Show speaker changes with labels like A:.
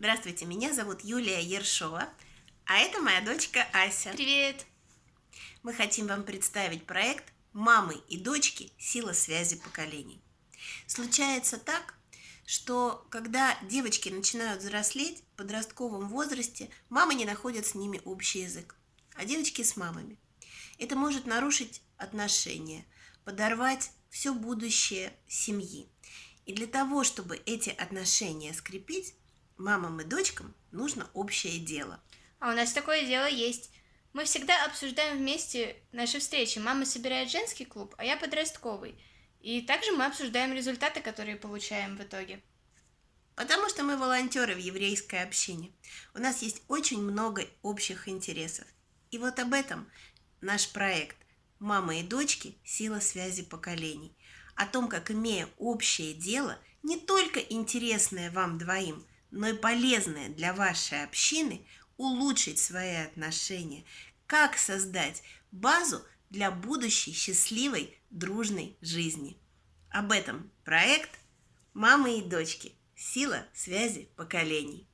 A: Здравствуйте, меня зовут Юлия Ершова, а это моя дочка Ася.
B: Привет!
A: Мы хотим вам представить проект «Мамы и дочки. Сила связи поколений». Случается так, что когда девочки начинают взрослеть в подростковом возрасте, мамы не находят с ними общий язык, а девочки с мамами. Это может нарушить отношения, подорвать все будущее семьи. И для того, чтобы эти отношения скрепить, мамам и дочкам нужно общее дело.
B: А у нас такое дело есть. Мы всегда обсуждаем вместе наши встречи. Мама собирает женский клуб, а я подростковый. И также мы обсуждаем результаты, которые получаем в итоге.
A: Потому что мы волонтеры в еврейской общине. У нас есть очень много общих интересов. И вот об этом наш проект «Мама и дочки. Сила связи поколений». О том, как, имея общее дело, не только интересное вам двоим, но и полезное для вашей общины, улучшить свои отношения, как создать базу для будущей счастливой, дружной жизни. Об этом проект «Мамы и дочки. Сила связи поколений».